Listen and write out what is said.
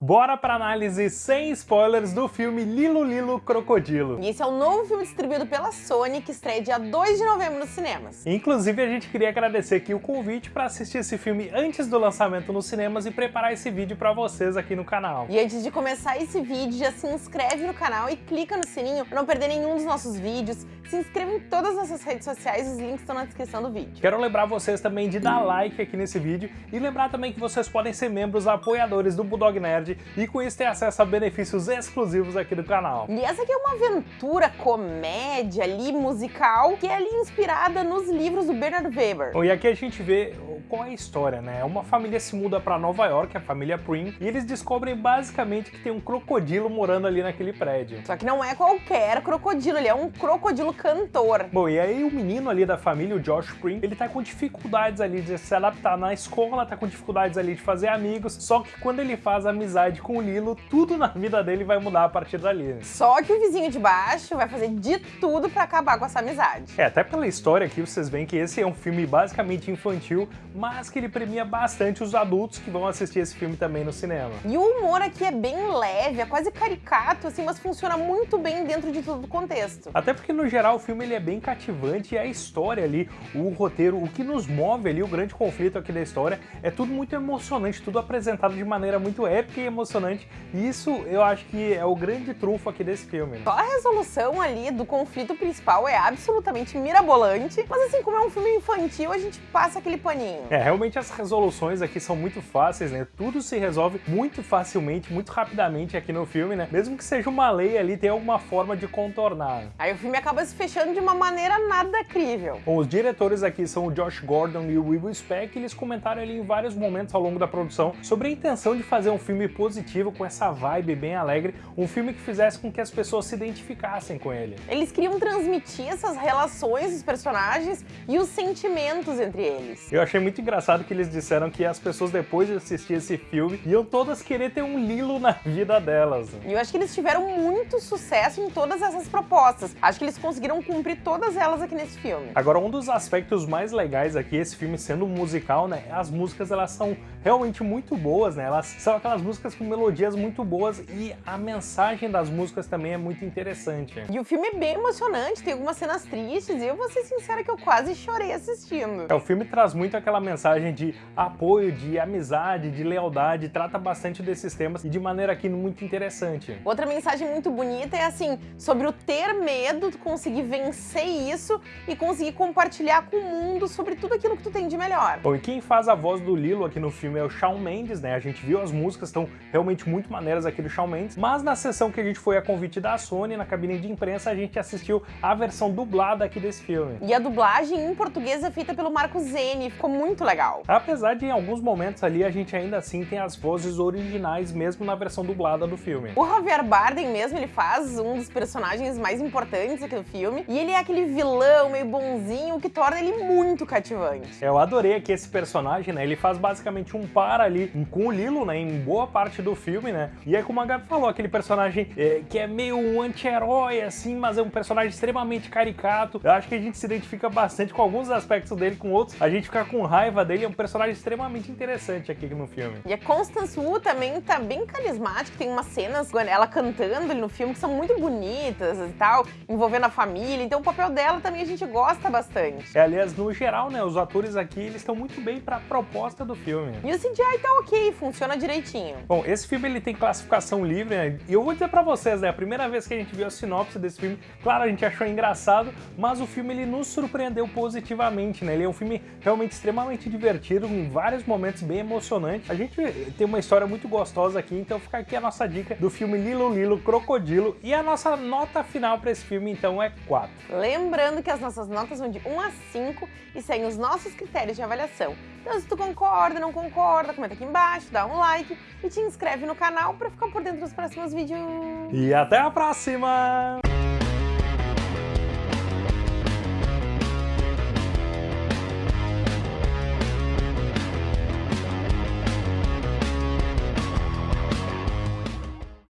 Bora pra análise sem spoilers do filme Lilo Lilo Crocodilo. E esse é o novo filme distribuído pela Sony, que estreia dia 2 de novembro nos cinemas. Inclusive, a gente queria agradecer aqui o convite para assistir esse filme antes do lançamento nos cinemas e preparar esse vídeo para vocês aqui no canal. E antes de começar esse vídeo, já se inscreve no canal e clica no sininho para não perder nenhum dos nossos vídeos. Se inscreva em todas as nossas redes sociais, os links estão na descrição do vídeo. Quero lembrar vocês também de dar like aqui nesse vídeo e lembrar também que vocês podem ser membros apoiadores do Bulldog Nerd e com isso ter acesso a benefícios exclusivos aqui do canal. E essa aqui é uma aventura, comédia ali, musical, que é ali inspirada nos livros do Bernard Weber. Bom, e aqui a gente vê qual é a história, né? Uma família se muda para Nova York, a família Prim, e eles descobrem basicamente que tem um crocodilo morando ali naquele prédio. Só que não é qualquer crocodilo, ele é um crocodilo cantor. Bom, e aí o menino ali da família, o Josh Prim, ele tá com dificuldades ali de se adaptar na escola, tá com dificuldades ali de fazer amigos, só que quando ele faz amizade com o Lilo, tudo na vida dele vai mudar a partir dali. Só que o vizinho de baixo vai fazer de tudo para acabar com essa amizade. É, até pela história aqui vocês veem que esse é um filme basicamente infantil, mas que ele premia bastante os adultos que vão assistir esse filme também no cinema. E o humor aqui é bem leve, é quase caricato, assim, mas funciona muito bem dentro de todo o contexto. Até porque, no geral, o filme ele é bem cativante e a história ali, o roteiro, o que nos move ali, o grande conflito aqui da história, é tudo muito emocionante, tudo apresentado de maneira muito épica e emocionante, e isso eu acho que é o grande trunfo aqui desse filme. Só a resolução ali do conflito principal é absolutamente mirabolante, mas assim, como é um filme infantil, a gente passa aquele paninho. É, realmente as resoluções aqui são muito fáceis, né? Tudo se resolve muito facilmente, muito rapidamente aqui no filme, né? Mesmo que seja uma lei ali, tem alguma forma de contornar. Aí o filme acaba se fechando de uma maneira nada crível. Bom, os diretores aqui são o Josh Gordon e o Will Speck, e eles comentaram ali em vários momentos ao longo da produção sobre a intenção de fazer um filme positivo com essa vibe bem alegre, um filme que fizesse com que as pessoas se identificassem com ele. Eles queriam transmitir essas relações dos personagens e os sentimentos entre eles. Eu achei muito engraçado que eles disseram que as pessoas depois de assistir esse filme iam todas querer ter um Lilo na vida delas. E eu acho que eles tiveram muito sucesso em todas essas propostas. Acho que eles conseguiram cumprir todas elas aqui nesse filme. Agora, um dos aspectos mais legais aqui, esse filme sendo um musical, né, as músicas elas são realmente muito boas, né, elas são aquelas músicas com melodias muito boas e a mensagem das músicas também é muito interessante. E o filme é bem emocionante, tem algumas cenas tristes e eu vou ser sincera que eu quase chorei assistindo. É, o filme traz muito aquela mensagem de apoio, de amizade, de lealdade, trata bastante desses temas e de maneira aqui muito interessante. Outra mensagem muito bonita é assim, sobre o ter medo, tu conseguir vencer isso e conseguir compartilhar com o mundo sobre tudo aquilo que tu tem de melhor. Bom, e quem faz a voz do Lilo aqui no filme é o Shawn Mendes, né? A gente viu as músicas, estão realmente muito maneiras aqui do Shawn Mendes, mas na sessão que a gente foi a convite da Sony, na cabine de imprensa, a gente assistiu a versão dublada aqui desse filme. E a dublagem em português é feita pelo Marco Zene, ficou muito legal. Apesar de em alguns momentos ali a gente ainda assim tem as vozes originais mesmo na versão dublada do filme. O Javier Bardem mesmo, ele faz um dos personagens mais importantes aqui do filme, e ele é aquele vilão meio bonzinho que torna ele muito cativante. Eu adorei aqui esse personagem, né? Ele faz basicamente um par ali com o Lilo, né? Em boa parte do filme, né? E é como a Gabi falou, aquele personagem é, que é meio um anti-herói, assim, mas é um personagem extremamente caricato. Eu acho que a gente se identifica bastante com alguns aspectos dele, com outros a gente fica com raiva dele. É um personagem extremamente interessante aqui no filme. E a Constance Wu também tá bem carismática, tem umas cenas ela cantando no filme que são muito bonitas e tal, envolvendo a família, então o papel dela também a gente gosta bastante. É, aliás, no geral, né, os atores aqui, eles estão muito bem pra proposta do filme. E o CGI tá ok, funciona direitinho. Bom, esse filme ele tem classificação livre, né, e eu vou dizer pra vocês, né, a primeira vez que a gente viu a sinopse desse filme, claro, a gente achou engraçado, mas o filme ele nos surpreendeu positivamente, né, ele é um filme realmente extremamente divertido, em vários momentos bem emocionante. A gente tem uma história muito gostosa aqui, então fica aqui a nossa dica do filme Lilo Lilo Crocodilo, e a nossa nota final para esse filme, então, é 4. Lembrando que as nossas notas vão de 1 a 5 e seguem os nossos critérios de avaliação. Então, se tu concorda, não concorda, comenta aqui embaixo, dá um like e te inscreve no canal para ficar por dentro dos próximos vídeos. E até a próxima!